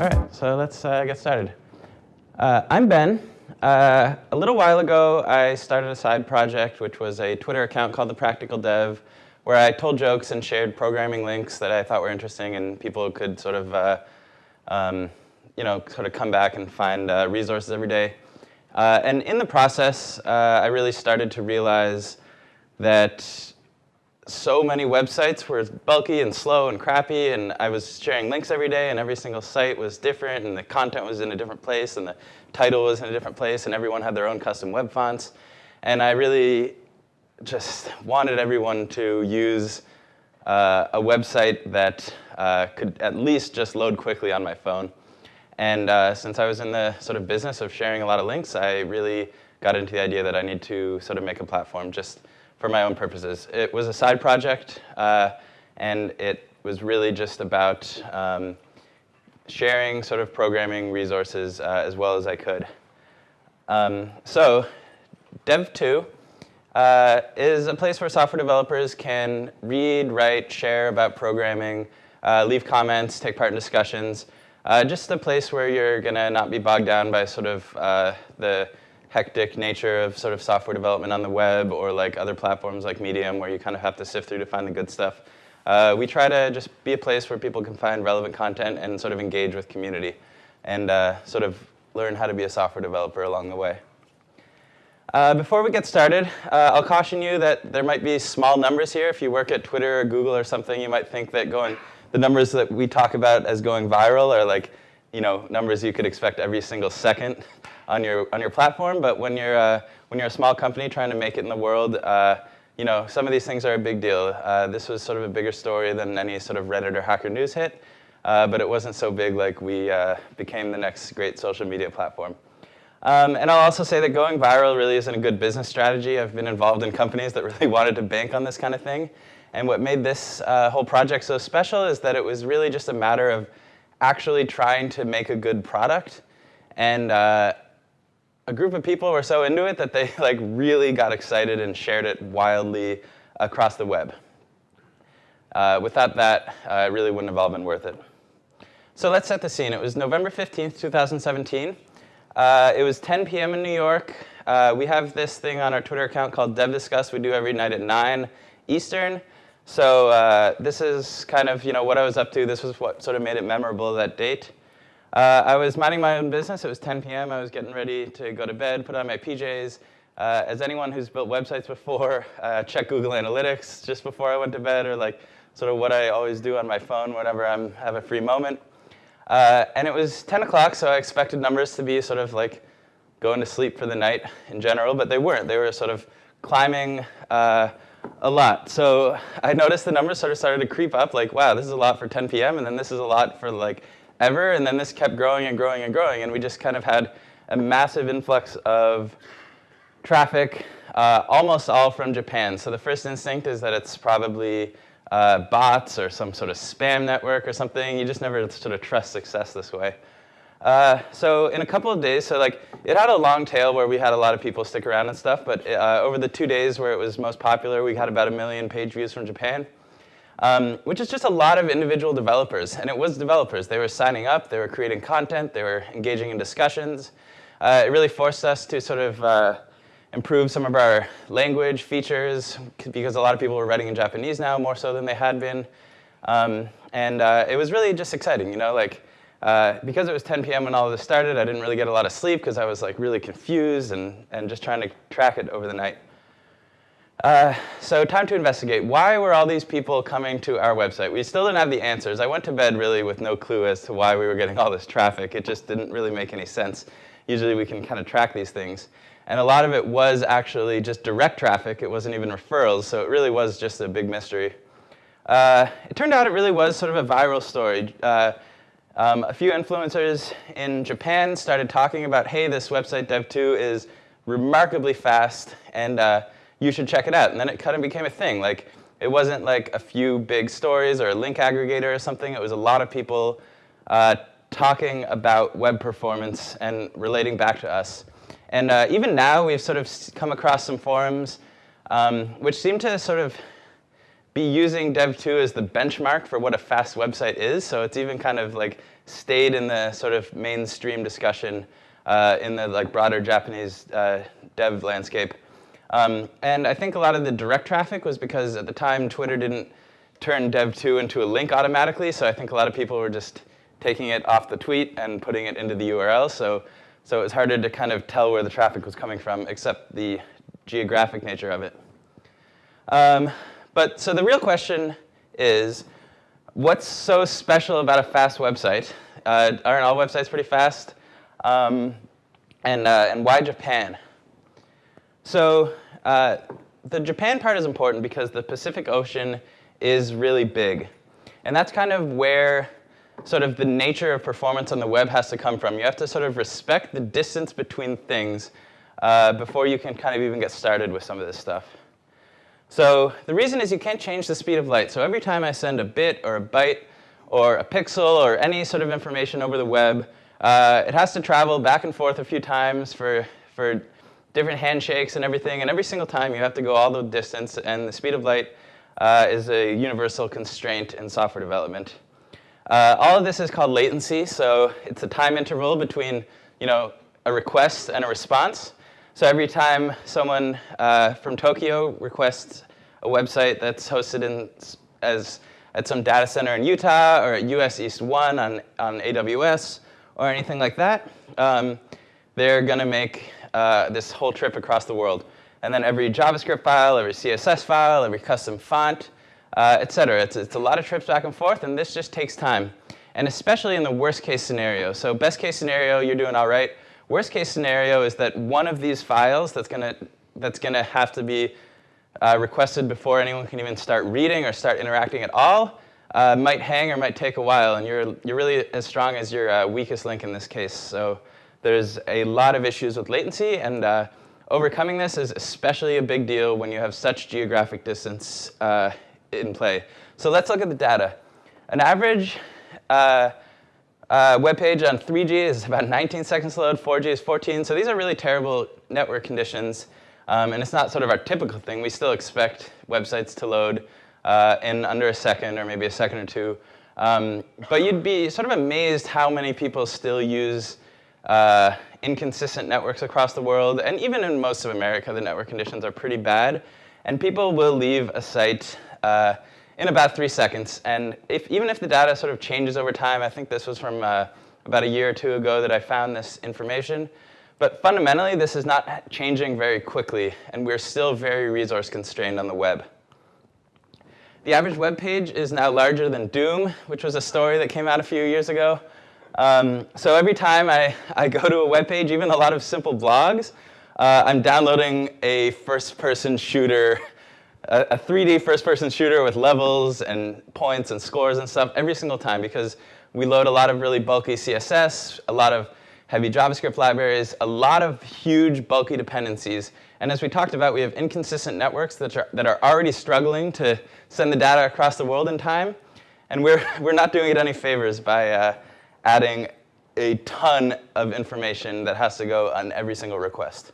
All right, so let's uh, get started. Uh, I'm Ben. Uh, a little while ago, I started a side project, which was a Twitter account called The Practical Dev, where I told jokes and shared programming links that I thought were interesting and people could sort of, uh, um, you know, sort of come back and find uh, resources every day. Uh, and in the process, I really started to realize that so many websites were bulky and slow and crappy, and I was sharing links every day, and every single site was different, and the content was in a different place, and the title was in a different place, and everyone had their own custom web fonts. And I really just wanted everyone to use uh, a website that uh, could at least just load quickly on my phone. And uh, since I was in the sort of business of sharing a lot of links, I really got into the idea that I need to sort of make a platform just for my own purposes. It was a side project, uh, and it was really just about um, sharing sort of programming resources uh, as well as I could. Um, so Dev2 uh, is a place where software developers can read, write, share about programming, uh, leave comments, take part in discussions. Uh, just a place where you're going to not be bogged down by sort of uh, the hectic nature of sort of software development on the web or like other platforms like Medium where you kind of have to sift through to find the good stuff. Uh, we try to just be a place where people can find relevant content and sort of engage with community and uh, sort of learn how to be a software developer along the way. Uh, before we get started, uh, I'll caution you that there might be small numbers here. If you work at Twitter or Google or something, you might think that going the numbers that we talk about as going viral are like you know numbers you could expect every single second on your on your platform. But when you're uh, when you're a small company trying to make it in the world, uh, you know some of these things are a big deal. Uh, this was sort of a bigger story than any sort of Reddit or Hacker News hit, uh, but it wasn't so big like we uh, became the next great social media platform. Um, and I'll also say that going viral really isn't a good business strategy. I've been involved in companies that really wanted to bank on this kind of thing. And what made this uh, whole project so special is that it was really just a matter of actually trying to make a good product and uh, a group of people were so into it that they like really got excited and shared it wildly across the web. Uh, without that, uh, it really wouldn't have all been worth it. So let's set the scene. It was November 15th, 2017. Uh, it was 10 p.m. in New York. Uh, we have this thing on our Twitter account called Dev Discuss. We do every night at 9 Eastern. So uh, this is kind of you know what I was up to. This was what sort of made it memorable that date. Uh, I was minding my own business. It was 10 p.m. I was getting ready to go to bed, put on my PJs. Uh, as anyone who's built websites before, uh, check Google Analytics just before I went to bed, or like sort of what I always do on my phone whenever I have a free moment. Uh, and it was 10 o'clock, so I expected numbers to be sort of like going to sleep for the night in general, but they weren't. They were sort of climbing uh, a lot. So I noticed the numbers sort of started to creep up, like, wow, this is a lot for 10 p.m., and then this is a lot for like ever, and then this kept growing and growing and growing, and we just kind of had a massive influx of traffic, uh, almost all from Japan. So the first instinct is that it's probably uh, bots or some sort of spam network or something. You just never sort of trust success this way. Uh, so in a couple of days, so like it had a long tail where we had a lot of people stick around and stuff, but uh, over the two days where it was most popular, we had about a million page views from Japan um, which is just a lot of individual developers. And it was developers. They were signing up, they were creating content, they were engaging in discussions. Uh, it really forced us to sort of uh, improve some of our language features because a lot of people were writing in Japanese now more so than they had been. Um, and uh, it was really just exciting, you know, like uh, because it was 10 p.m. when all of this started, I didn't really get a lot of sleep because I was like really confused and, and just trying to track it over the night. Uh, so time to investigate. Why were all these people coming to our website? We still didn't have the answers. I went to bed really with no clue as to why we were getting all this traffic. It just didn't really make any sense. Usually we can kind of track these things. And a lot of it was actually just direct traffic. It wasn't even referrals, so it really was just a big mystery. Uh, it turned out it really was sort of a viral story. Uh, um, a few influencers in Japan started talking about, hey, this website dev2 is remarkably fast, and uh, you should check it out. And then it kind of became a thing. Like, it wasn't like a few big stories or a link aggregator or something. It was a lot of people uh, talking about web performance and relating back to us. And uh, even now, we've sort of come across some forums um, which seem to sort of be using Dev2 as the benchmark for what a fast website is. So it's even kind of like stayed in the sort of mainstream discussion uh, in the like broader Japanese uh, dev landscape. Um, and I think a lot of the direct traffic was because at the time Twitter didn't turn dev2 into a link automatically, so I think a lot of people were just taking it off the tweet and putting it into the URL. So, so it was harder to kind of tell where the traffic was coming from, except the geographic nature of it. Um, but so the real question is, what's so special about a fast website? Uh, aren't all websites pretty fast? Um, and, uh, and why Japan? So uh, the Japan part is important because the Pacific Ocean is really big. And that's kind of where sort of the nature of performance on the web has to come from. You have to sort of respect the distance between things uh, before you can kind of even get started with some of this stuff. So the reason is you can't change the speed of light. So every time I send a bit or a byte or a pixel or any sort of information over the web, uh, it has to travel back and forth a few times for, for different handshakes and everything. And every single time you have to go all the distance. And the speed of light uh, is a universal constraint in software development. Uh, all of this is called latency. So it's a time interval between you know, a request and a response. So every time someone uh, from Tokyo requests a website that's hosted in, as, at some data center in Utah or at US East 1 on, on AWS or anything like that, um, they're going to make uh, this whole trip across the world. And then every JavaScript file, every CSS file, every custom font, uh, et cetera. It's, it's a lot of trips back and forth, and this just takes time. And especially in the worst case scenario. So best case scenario, you're doing all right. Worst case scenario is that one of these files that's going to that's going to have to be uh, requested before anyone can even start reading or start interacting at all uh, might hang or might take a while, and you're, you're really as strong as your uh, weakest link in this case. So there's a lot of issues with latency, and uh, overcoming this is especially a big deal when you have such geographic distance uh, in play. So let's look at the data. An average uh, web page on 3G is about 19 seconds to load, 4G is 14. So these are really terrible network conditions. Um, and it's not sort of our typical thing. We still expect websites to load uh, in under a second or maybe a second or two. Um, but you'd be sort of amazed how many people still use uh, inconsistent networks across the world. And even in most of America, the network conditions are pretty bad. And people will leave a site uh, in about three seconds. And if, even if the data sort of changes over time, I think this was from uh, about a year or two ago that I found this information. But fundamentally, this is not changing very quickly, and we're still very resource constrained on the web. The average web page is now larger than Doom, which was a story that came out a few years ago. Um, so every time I, I go to a web page, even a lot of simple blogs, uh, I'm downloading a first-person shooter a, 3D first-person shooter with levels and points and scores and stuff every single time because we load a lot of really bulky CSS, a lot of heavy JavaScript libraries, a lot of huge bulky dependencies. And as we talked about, we have inconsistent networks that are, that are already struggling to send the data across the world in time. And we're, we're not doing it any favors by uh, adding a ton of information that has to go on every single request.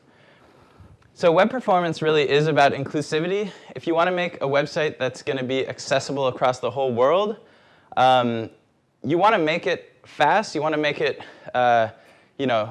So web performance really is about inclusivity. If you want to make a website that's going to be accessible across the whole world, um, you want to make it fast. You want to make it, uh, you know,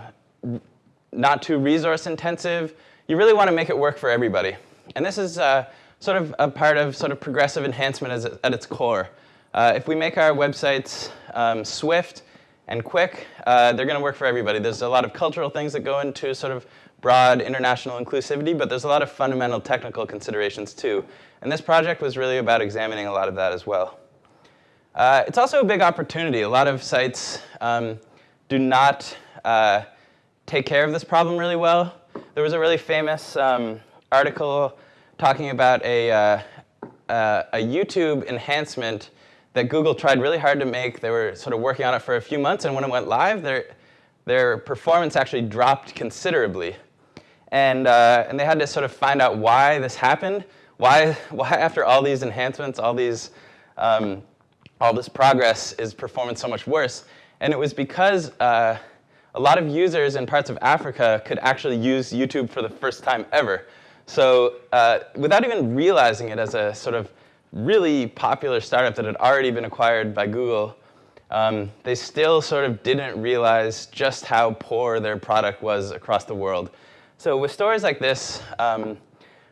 not too resource intensive. You really want to make it work for everybody. And this is uh, sort of a part of sort of progressive enhancement as, at its core. Uh, if we make our websites um, swift and quick, uh, they're going to work for everybody. There's a lot of cultural things that go into sort of broad international inclusivity, but there's a lot of fundamental technical considerations too. And this project was really about examining a lot of that as well. Uh, it's also a big opportunity. A lot of sites um, do not uh, take care of this problem really well. There was a really famous um, article talking about a, uh, uh a YouTube enhancement that Google tried really hard to make. They were sort of working on it for a few months, and when it went live, their, their performance actually dropped considerably. And, uh, and they had to sort of find out why this happened. Why, why after all these enhancements, all, these, um, all this progress is performance so much worse? And it was because uh, a lot of users in parts of Africa could actually use YouTube for the first time ever. So uh, without even realizing it as a sort of really popular startup that had already been acquired by Google, um, they still sort of didn't realize just how poor their product was across the world. So with stories like this, um,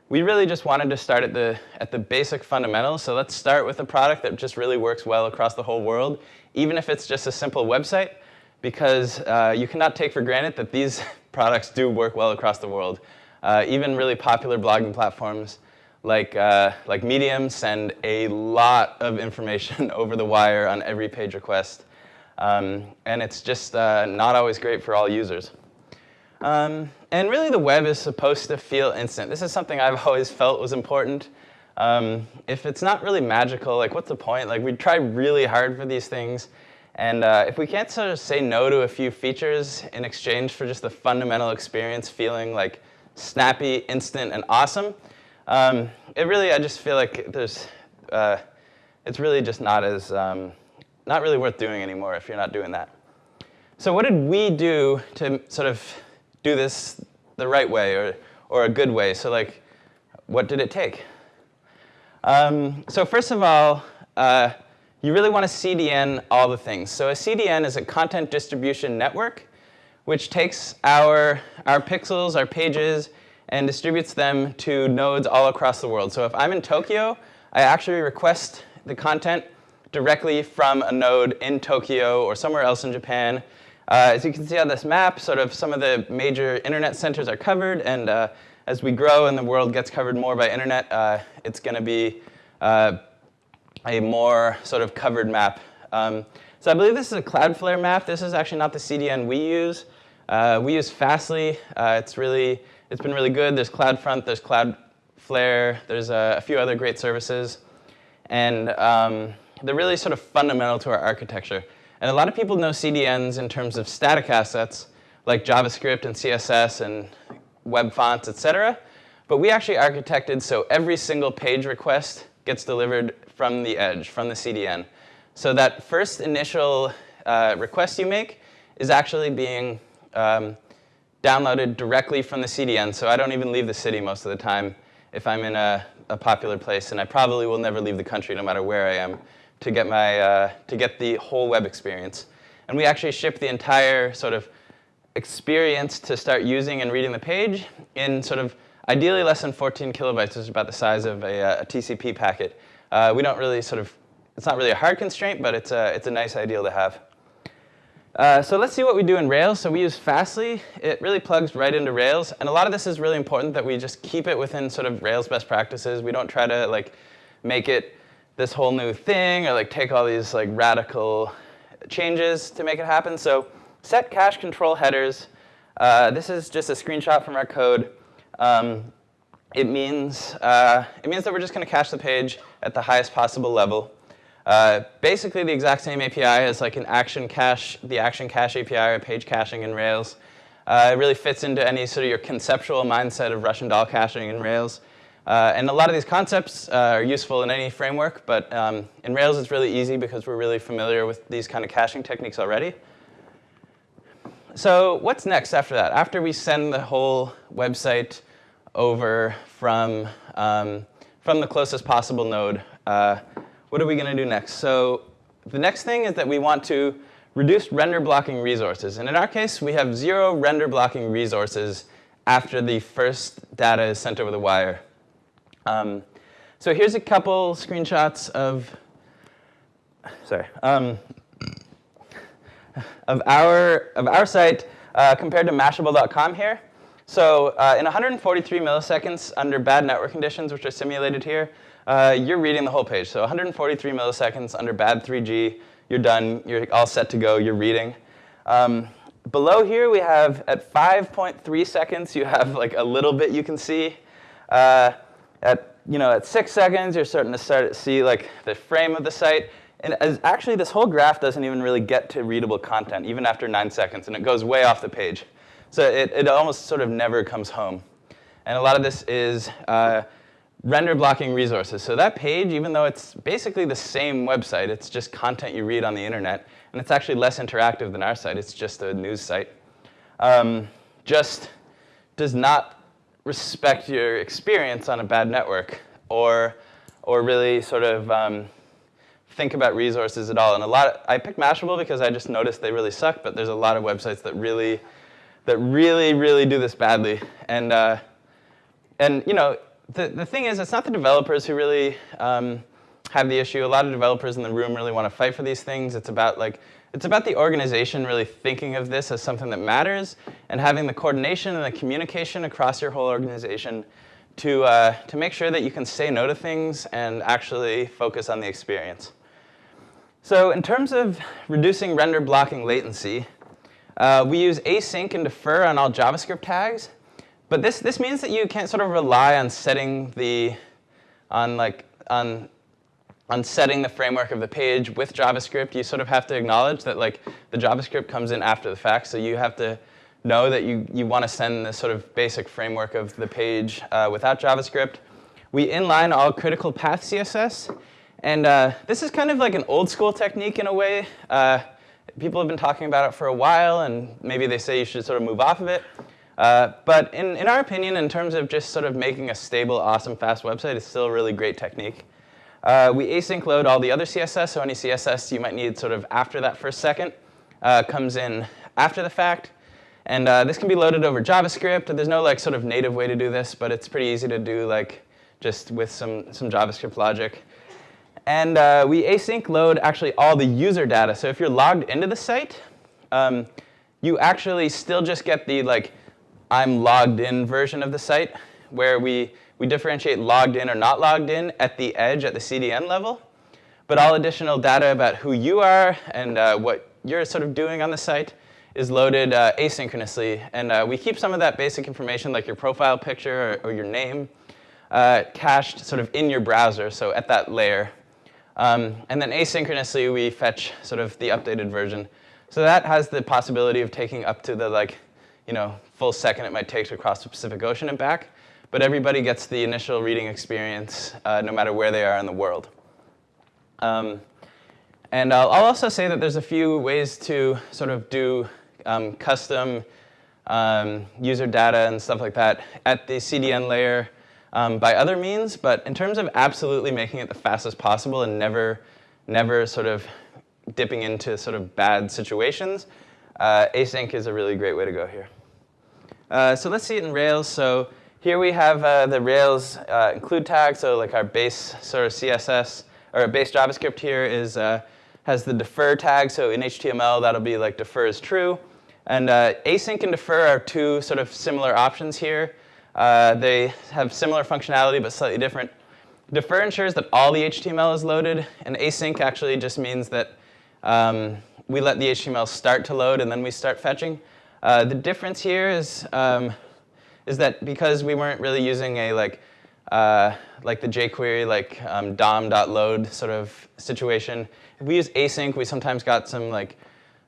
we really just wanted to start at the, at the basic fundamentals. So let's start with a product that just really works well across the whole world, even if it's just a simple website, because uh, you cannot take for granted that these products do work well across the world. Uh, even really popular blogging platforms like, uh, like Medium send a lot of information over the wire on every page request. Um, and it's just uh, not always great for all users. Um, and really the web is supposed to feel instant. This is something I've always felt was important. Um, if it's not really magical, like what's the point? Like we try really hard for these things. And uh, if we can't sort of say no to a few features in exchange for just the fundamental experience feeling like snappy, instant, and awesome, um, it really, I just feel like there's, uh, it's really just not as, um, not really worth doing anymore if you're not doing that. So what did we do to sort of do this the right way or, or a good way? So like, what did it take? Um, so first of all, uh, you really want to CDN all the things. So a CDN is a content distribution network, which takes our, our pixels, our pages, and distributes them to nodes all across the world. So if I'm in Tokyo, I actually request the content directly from a node in Tokyo or somewhere else in Japan. Uh, as you can see on this map, sort of some of the major internet centers are covered, and uh, as we grow and the world gets covered more by internet, uh, it's going to be uh, a more sort of covered map. Um, so I believe this is a Cloudflare map. This is actually not the CDN we use. Uh, we use Fastly. Uh, it's really it's been really good. There's CloudFront, there's Cloudflare, there's a, few other great services. And um, they're really sort of fundamental to our architecture. And a lot of people know CDNs in terms of static assets, like JavaScript and CSS and web fonts, et cetera. But we actually architected so every single page request gets delivered from the edge, from the CDN. So that first initial uh, request you make is actually being um, downloaded directly from the CDN, so I don't even leave the city most of the time if I'm in a, a popular place, and I probably will never leave the country no matter where I am to get, my, uh, to get the whole web experience. And we actually ship the entire sort of experience to start using and reading the page in sort of ideally less than 14 kilobytes, which is about the size of a, uh, a TCP packet. Uh, we don't really sort of, it's not really a hard constraint, but it's a, it's a nice ideal to have. Uh, so let's see what we do in Rails. So we use Fastly. It really plugs right into Rails. And a lot of this is really important that we just keep it within sort of Rails best practices. We don't try to like make it this whole new thing or like take all these like radical changes to make it happen. So set cache control headers. Uh, this is just a screenshot from our code. Um, it means uh, it means that we're just going to cache the page at the highest possible level. Uh, basically, the exact same API as like an action cache, the action cache API or page caching in Rails. Uh, it really fits into any sort of your conceptual mindset of Russian doll caching in Rails. Uh, and a lot of these concepts uh, are useful in any framework, but um, in Rails it's really easy because we're really familiar with these kind of caching techniques already. So what's next after that? After we send the whole website over from, um, from the closest possible node, uh, what are we going to do next? So the next thing is that we want to reduce render blocking resources. And in our case, we have zero render blocking resources after the first data is sent over the wire. Um, so here's a couple screenshots of, sorry, um, of our of our site uh, compared to Mashable.com here. So uh, in 143 milliseconds under bad network conditions, which are simulated here, uh, you're reading the whole page. So 143 milliseconds under bad 3G, you're done, you're all set to go, you're reading. Um, below here we have, at 5.3 seconds, you have like a little bit you can see. Uh, at, you know, at six seconds, you're starting to start to see like the frame of the site. And as, actually, this whole graph doesn't even really get to readable content, even after nine seconds, and it goes way off the page. So it, it almost sort of never comes home. And a lot of this is uh, render blocking resources. So that page, even though it's basically the same website, it's just content you read on the internet, and it's actually less interactive than our site, it's just a news site, um, just does not respect your experience on a bad network or, or really sort of um, think about resources at all. And a lot, of, I picked Mashable because I just noticed they really suck, but there's a lot of websites that really, that really, really do this badly. And, uh, and you know, the, the thing is, it's not the developers who really um, have the issue. A lot of developers in the room really want to fight for these things. It's about like, it's about the organization really thinking of this as something that matters and having the coordination and the communication across your whole organization to, uh, to make sure that you can say no to things and actually focus on the experience. So in terms of reducing render blocking latency, uh, we use async and defer on all JavaScript tags. But this, this means that you can't sort of rely on setting the, on like, on, on setting the framework of the page with JavaScript. You sort of have to acknowledge that like the JavaScript comes in after the fact. So you have to know that you, you want to send this sort of basic framework of the page uh, without JavaScript. We inline all critical path CSS. And uh, this is kind of like an old school technique in a way. Uh, people have been talking about it for a while, and maybe they say you should sort of move off of it. Uh, but in, in our opinion, in terms of just sort of making a stable, awesome, fast website, it's still a really great technique. Uh, we async load all the other CSS, so any CSS you might need sort of after that first second uh, comes in after the fact. And uh, this can be loaded over JavaScript. There's no like sort of native way to do this, but it's pretty easy to do like just with some, some JavaScript logic. And uh, we async load actually all the user data. So if you're logged into the site, um, you actually still just get the like I'm logged in version of the site where we, we differentiate logged in or not logged in at the edge at the CDN level. But all additional data about who you are and uh, what you're sort of doing on the site is loaded uh, asynchronously. And uh, we keep some of that basic information like your profile picture or, or your name uh, cached sort of in your browser, so at that layer. Um, and then asynchronously, we fetch sort of the updated version. So that has the possibility of taking up to the like, you know, full second it might take to cross the Pacific Ocean and back. But everybody gets the initial reading experience uh, no matter where they are in the world. Um, and I'll, I'll, also say that there's a few ways to sort of do um, custom um, user data and stuff like that at the CDN layer um, by other means, but in terms of absolutely making it the fastest possible and never, never sort of dipping into sort of bad situations, uh, async is a really great way to go here. Uh, so let's see it in Rails. So here we have uh, the Rails uh, include tag, so like our base sort of CSS, or base JavaScript here is, uh, has the defer tag, so in HTML that'll be like defer is true. And uh, async and defer are two sort of similar options here. Uh, they have similar functionality but slightly different. Defer ensures that all the HTML is loaded, and async actually just means that um, we let the HTML start to load and then we start fetching. Uh, the difference here is, um, is that because we weren't really using a like, uh, like the jQuery like um, dom.load sort of situation, if we use async, we sometimes got some like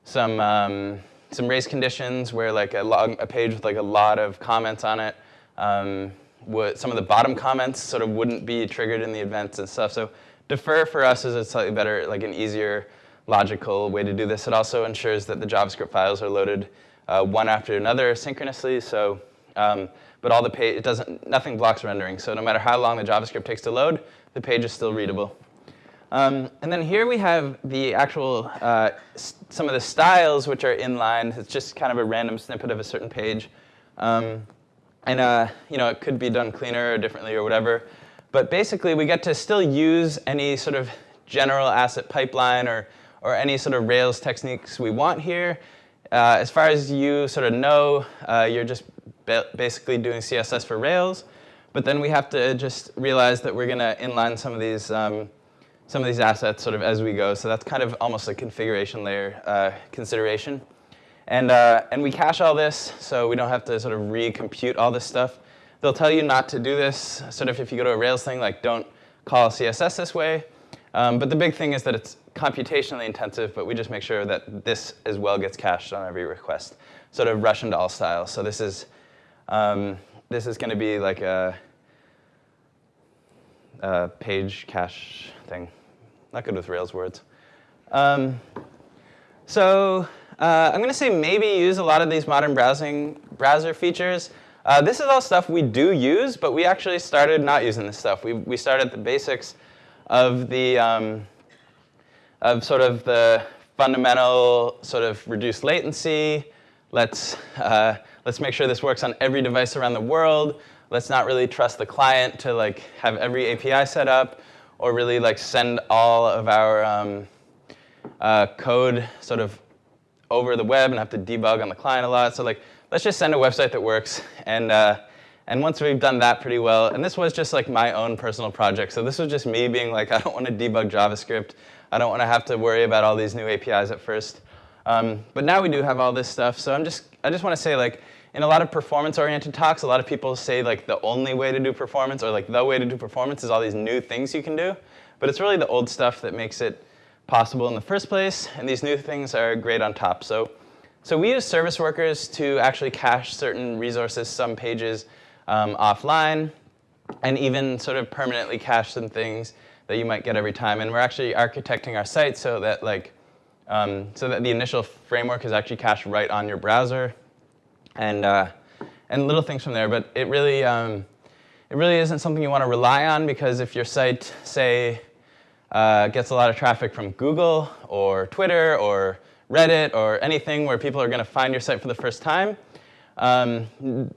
some um, some race conditions where like a, log, a page with like a lot of comments on it um, some of the bottom comments sort of wouldn't be triggered in the events and stuff. So defer for us is a slightly better, like an easier logical way to do this. It also ensures that the JavaScript files are loaded uh, one after another synchronously. So, um, but all the page, it doesn't, nothing blocks rendering. So no matter how long the JavaScript takes to load, the page is still readable. Um, and then here we have the actual, uh, some of the styles which are inline. It's just kind of a random snippet of a certain page. Um, and uh, you know, it could be done cleaner or differently or whatever. But basically, we get to still use any sort of general asset pipeline or, or any sort of Rails techniques we want here. Uh, as far as you sort of know, uh, you're just basically doing CSS for Rails. But then we have to just realize that we're going to inline some of these um, some of these assets sort of as we go. So that's kind of almost a configuration layer uh, consideration. And, uh, and we cache all this, so we don't have to sort of recompute all this stuff. They'll tell you not to do this, sort of if you go to a Rails thing, like don't call CSS this way. Um, but the big thing is that it's computationally intensive, but we just make sure that this as well gets cached on every request, sort of Russian doll style. So this is, um, this is going to be like a, a, page cache thing. Not good with Rails words. Um, so uh, I'm going to say maybe use a lot of these modern browsing browser features. Uh, this is all stuff we do use, but we actually started not using this stuff. We, we started the basics of the, um, of sort of the fundamental sort of reduced latency. Let's, uh, let's make sure this works on every device around the world. Let's not really trust the client to like have every API set up or really like send all of our um, uh, code sort of over the web and have to debug on the client a lot. So like, let's just send a website that works. And, uh, and once we've done that pretty well, and this was just like my own personal project. So this was just me being like, I don't want to debug JavaScript. I don't want to have to worry about all these new APIs at first. Um, but now we do have all this stuff. So I'm just, I just want to say like, in a lot of performance-oriented talks, a lot of people say like the only way to do performance or like the way to do performance is all these new things you can do. But it's really the old stuff that makes it possible in the first place, and these new things are great on top. So, so we use service workers to actually cache certain resources, some pages um, offline, and even sort of permanently cache some things that you might get every time. And we're actually architecting our site so that like, um, so that the initial framework is actually cached right on your browser, and uh, and little things from there. But it really um, it really isn't something you want to rely on because if your site, say, uh, gets a lot of traffic from Google or Twitter or Reddit or anything where people are going to find your site for the first time. Um,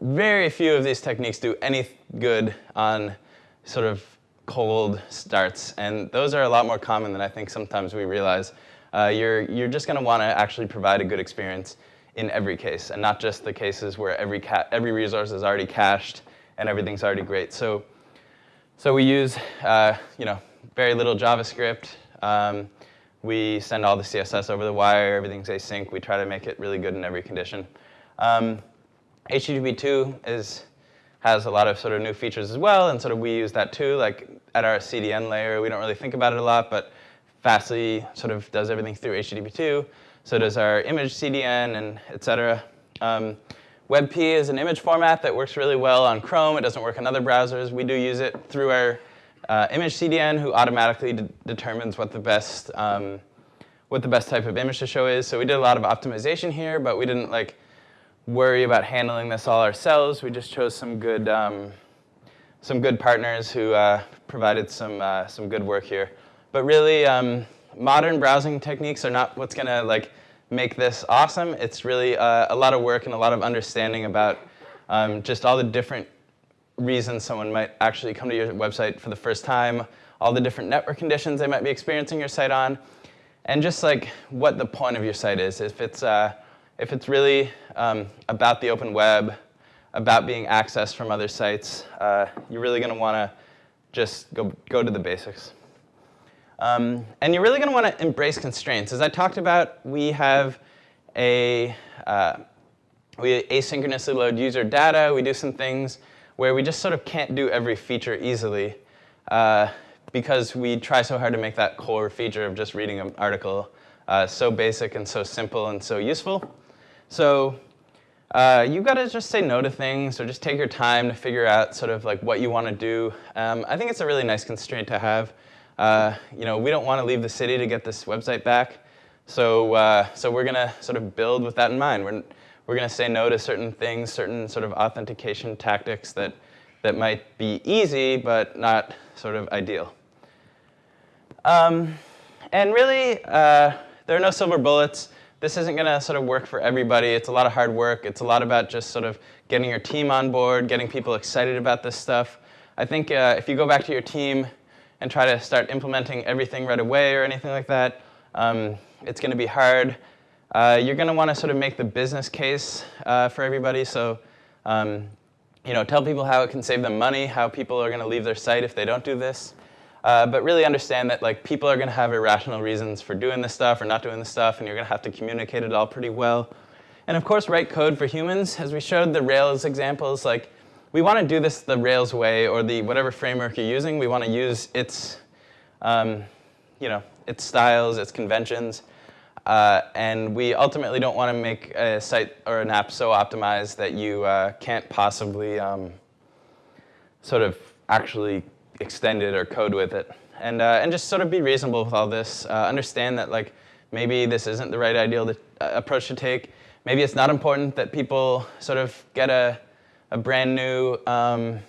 very few of these techniques do any good on sort of cold starts, and those are a lot more common than I think sometimes we realize. Uh, you're, you're just going to want to actually provide a good experience in every case, and not just the cases where every, every resource is already cached and everything's already great. So, so we use uh, you know, very little JavaScript. Um, we send all the CSS over the wire. Everything's async. We try to make it really good in every condition. Um, HTTP2 is, has a lot of sort of new features as well, and sort of we use that too. Like at our CDN layer, we don't really think about it a lot, but Fastly sort of does everything through HTTP2. So does our image CDN and et cetera. Um, WebP is an image format that works really well on Chrome. It doesn't work in other browsers. We do use it through our uh, image CDN who automatically de determines what the best um, what the best type of image to show is. So we did a lot of optimization here, but we didn't like worry about handling this all ourselves. We just chose some good um, some good partners who uh, provided some uh, some good work here. But really, um, modern browsing techniques are not what's gonna like make this awesome. It's really uh, a lot of work and a lot of understanding about um, just all the different reasons someone might actually come to your website for the first time, all the different network conditions they might be experiencing your site on, and just like what the point of your site is. If it's, uh, if it's really um, about the open web, about being accessed from other sites, uh, you're really going to want to just go, go to the basics. Um, and you're really going to want to embrace constraints. As I talked about, we have a, uh, we asynchronously load user data. We do some things where we just sort of can't do every feature easily uh, because we try so hard to make that core feature of just reading an article uh, so basic and so simple and so useful. So uh, you've got to just say no to things or just take your time to figure out sort of like what you want to do. Um, I think it's a really nice constraint to have. Uh, you know, we don't want to leave the city to get this website back. So, uh, so we're going to sort of build with that in mind. We're, we're going to say no to certain things, certain sort of authentication tactics that, that might be easy but not sort of ideal. Um, and really, uh, there are no silver bullets. This isn't going to sort of work for everybody. It's a lot of hard work. It's a lot about just sort of getting your team on board, getting people excited about this stuff. I think uh, if you go back to your team and try to start implementing everything right away or anything like that, um, it's going to be hard. Uh, you're going to want to sort of make the business case uh, for everybody. So, um, you know, tell people how it can save them money, how people are going to leave their site if they don't do this. Uh, but really understand that like people are going to have irrational reasons for doing this stuff or not doing this stuff, and you're going to have to communicate it all pretty well. And of course, write code for humans. As we showed the Rails examples, like we want to do this the Rails way or the whatever framework you're using. We want to use its, um, you know, its styles, its conventions. Uh, and we ultimately don't want to make a site or an app so optimized that you uh, can't possibly um, sort of actually extend it or code with it. And, uh, and just sort of be reasonable with all this. Uh, understand that like maybe this isn't the right ideal to, uh, approach to take. Maybe it's not important that people sort of get a, a brand new, um,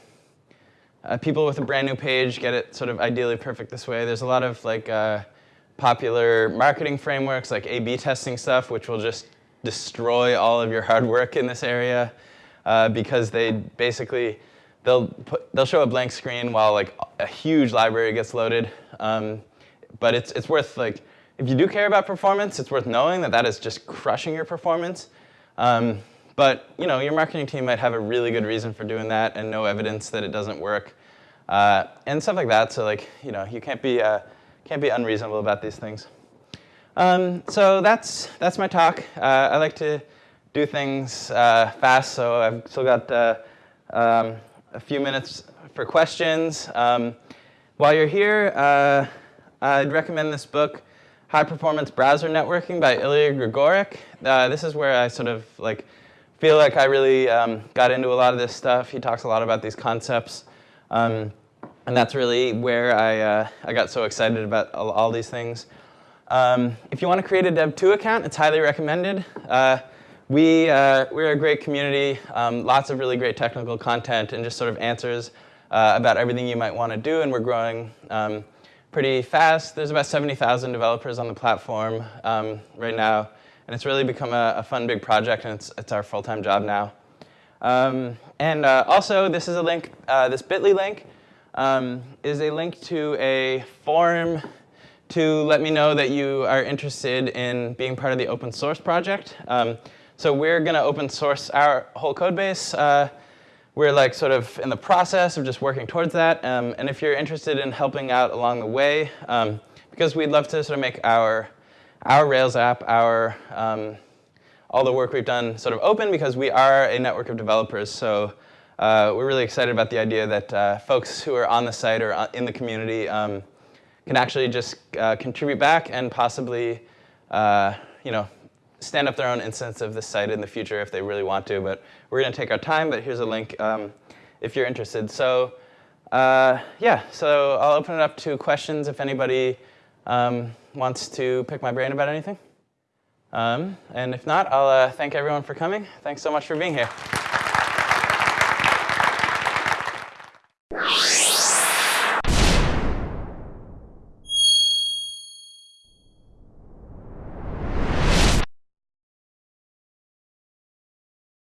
uh, people with a brand new page get it sort of ideally perfect this way. There's a lot of like popular marketing frameworks like A/B testing stuff, which will just destroy all of your hard work in this area uh, because they basically they'll put, they'll show a blank screen while like a huge library gets loaded. Um, but it's it's worth like if you do care about performance, it's worth knowing that that is just crushing your performance. Um, but you know your marketing team might have a really good reason for doing that and no evidence that it doesn't work uh, and stuff like that. So like you know you can't be uh, can't be unreasonable about these things. Um, so that's that's my talk. Uh, I like to do things uh, fast, so I've still got uh, um, a few minutes for questions. Um, while you're here, uh, I'd recommend this book, High Performance Browser Networking by Ilya Grigorik. Uh, this is where I sort of like feel like I really um, got into a lot of this stuff. He talks a lot about these concepts. Um, and that's really where I, uh, I got so excited about all, all these things. Um, if you want to create a Dev2 account, it's highly recommended. Uh, we, uh, we're a great community, um, lots of really great technical content and just sort of answers uh, about everything you might want to do, and we're growing um, pretty fast. There's about 70,000 developers on the platform um, right now, and it's really become a, a, fun big project, and it's, it's our full-time job now. Um, and uh, also, this is a link, uh, this bit.ly link um, is a link to a forum to let me know that you are interested in being part of the open source project. Um, so we're going to open source our whole code base. Uh, we're like sort of in the process of just working towards that. Um, and if you're interested in helping out along the way, um, because we'd love to sort of make our, our Rails app, our, um, all the work we've done sort of open because we are a network of developers. So uh, we're really excited about the idea that uh, folks who are on the site or uh, in the community um, can actually just uh, contribute back and possibly, uh, you know, stand up their own instance of this site in the future if they really want to. But we're going to take our time, but here's a link um, if you're interested. So uh, yeah, so I'll open it up to questions if anybody um, wants to pick my brain about anything. Um, and if not, I'll uh, thank everyone for coming. Thanks so much for being here.